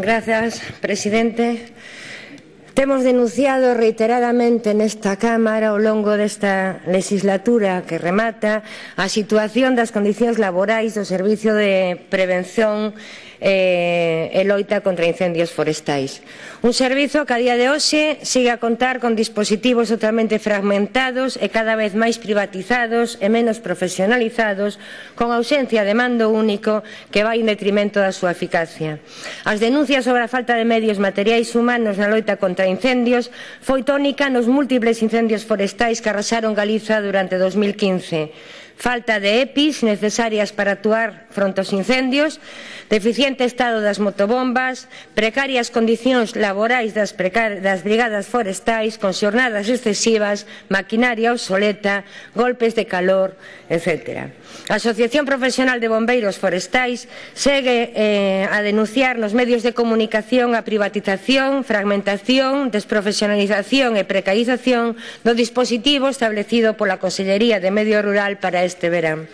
Gracias, presidente. Temos denunciado reiteradamente nesta Cámara ao longo desta legislatura que remata a situación das condicións laborais do Servicio de Prevención eh, e loita contra incendios forestais. Un servizo que a día de hoxe sigue a contar con dispositivos totalmente fragmentados e cada vez máis privatizados e menos profesionalizados, con ausencia de mando único que vai en detrimento da súa eficacia. As denuncias sobre a falta de medios materiais humanos na loita contra incendios foi tónica nos múltiples incendios forestais que arrasaron Galiza durante 2015 falta de EPIs necesarias para actuar fronte aos incendios, deficiente estado das motobombas, precarias condicións laborais das, precar das brigadas forestais, con xornadas excesivas, maquinaria obsoleta, golpes de calor, etc. A Asociación Profesional de Bombeiros Forestais segue eh, a denunciar nos medios de comunicación a privatización, fragmentación, desprofesionalización e precarización do dispositivo establecido pola Consellería de Medio Rural para este verán.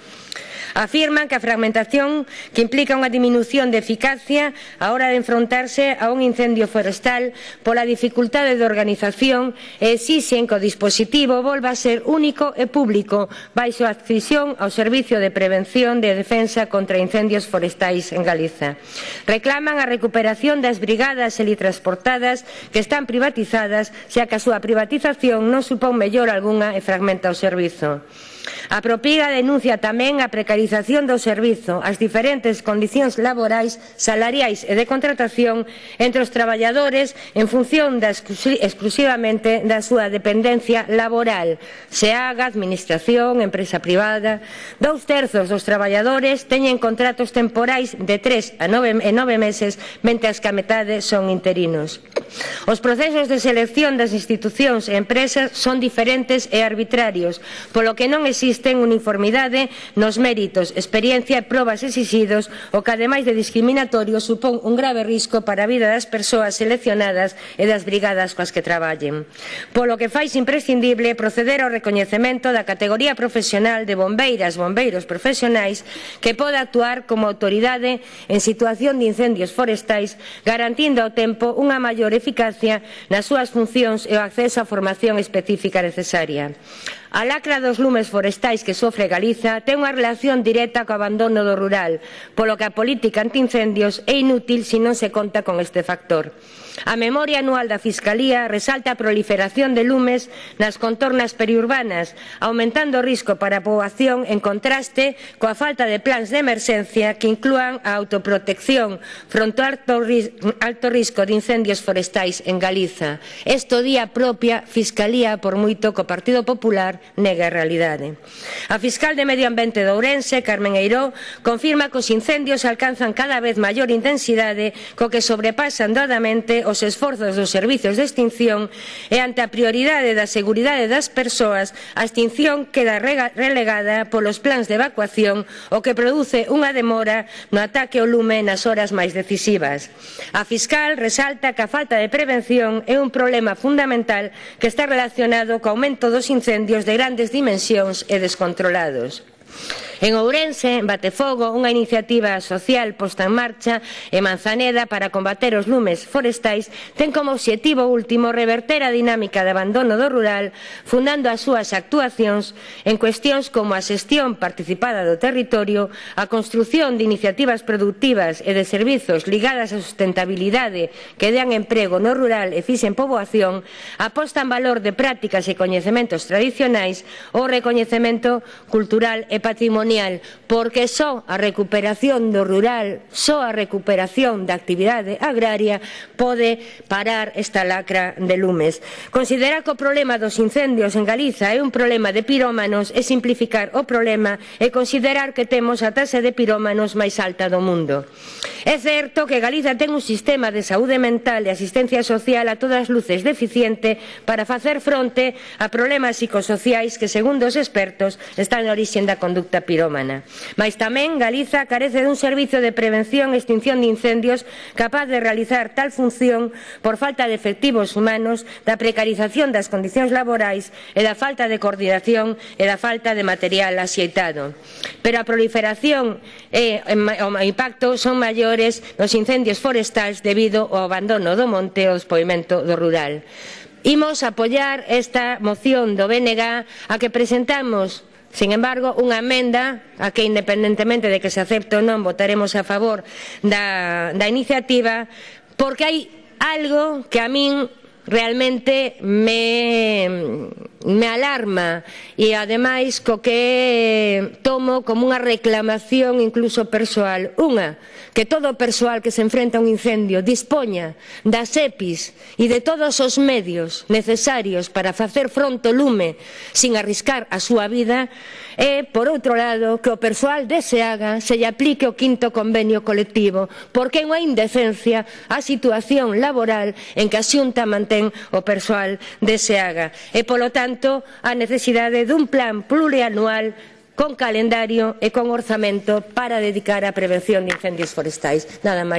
Afirman que a fragmentación que implica unha diminución de eficacia á hora de enfrontarse a un incendio forestal pola dificultade de organización e exixen que o dispositivo volva a ser único e público baixo a adquisición ao Servicio de Prevención de Defensa contra Incendios Forestais en Galiza. Reclaman a recuperación das brigadas helitransportadas que están privatizadas xa que a súa privatización non supón mellor algunha e fragmenta o servizo. A Propiga denuncia tamén a precarización do servizo, as diferentes condicións laborais, salariais e de contratación entre os traballadores en función da exclusivamente da súa dependencia laboral. Se haga, administración, empresa privada, dous terzos dos traballadores teñen contratos temporais de tres a nove, e nove meses, mentres que a metade son interinos. Os procesos de selección das institucións e empresas son diferentes e arbitrarios, polo que non existen uniformidade nos méritos, experiencia e probas exixidos, o que ademais de discriminatorio supón un grave risco para a vida das persoas seleccionadas e das brigadas coas que traballen. Polo que fais imprescindible proceder ao recoñecemento da categoría profesional de bombeiras, bombeiros profesionais que poda actuar como autoridade en situación de incendios forestais, garantindo ao tempo unha maior eficacia eficacia nas súas funcións e o acceso á formación específica necesaria. A lacra dos lumes forestais que sofre Galiza ten unha relación directa co abandono do rural, polo que a política antincendios é inútil se non se conta con este factor. A memoria anual da Fiscalía resalta a proliferación de lumes nas contornas periurbanas, aumentando o risco para a poboación en contraste coa falta de plans de emerxencia que inclúan a autoprotección fronte ao alto, alto risco de incendios forestais en Galiza. Esto día propia Fiscalía, por moito co Partido Popular, nega a realidade. A fiscal de Medio Ambiente de Ourense, Carmen Eiró, confirma que os incendios alcanzan cada vez maior intensidade co que sobrepasan doadamente os esforzos dos servizos de extinción e ante a prioridade da seguridade das persoas, a extinción queda relegada polos plans de evacuación o que produce unha demora no ataque ao lume nas horas máis decisivas. A fiscal resalta que a falta de prevención é un problema fundamental que está relacionado co aumento dos incendios de grandes dimensións e descontrolados. En Ourense, Batefogo, unha iniciativa social posta en marcha e Manzaneda para combater os lumes forestais ten como obxectivo último reverter a dinámica de abandono do rural fundando as súas actuacións en cuestións como a xestión participada do territorio, a construción de iniciativas productivas e de servizos ligadas á sustentabilidade que dean emprego no rural e fixen poboación, aposta en valor de prácticas e coñecementos tradicionais ou recoñecemento cultural e patrimonial patrimonial, porque só a recuperación do rural, só a recuperación da actividade agraria pode parar esta lacra de lumes. Considera que o problema dos incendios en Galiza é un problema de pirómanos e simplificar o problema e considerar que temos a tasa de pirómanos máis alta do mundo. É certo que Galiza ten un sistema de saúde mental e asistencia social a todas luces deficiente para facer fronte a problemas psicosociais que, segundo os expertos, están na orixe da conducta pirómana. Mas tamén Galiza carece dun servizo de prevención e extinción de incendios capaz de realizar tal función por falta de efectivos humanos, da precarización das condicións laborais e da falta de coordinación e da falta de material axeitado. Pero a proliferación e o impacto son maiores maiores nos incendios forestais debido ao abandono do monte e ao despoimento do rural. Imos apoiar esta moción do BNG a que presentamos Sin embargo, unha emenda a que independentemente de que se acepte ou non votaremos a favor da, da iniciativa porque hai algo que a min realmente me me alarma e ademais co que eh, tomo como unha reclamación incluso persoal. Unha, que todo o persoal que se enfrenta a un incendio dispoña das EPIs e de todos os medios necesarios para facer fronte ao lume sin arriscar a súa vida e, por outro lado, que o persoal deseaga se lle aplique o quinto convenio colectivo porque é unha indecencia a situación laboral en que a xunta mantén o persoal deseaga. E, polo tanto, tanto, a necesidade dun plan plurianual con calendario e con orzamento para dedicar á prevención de incendios forestais. Nada máis.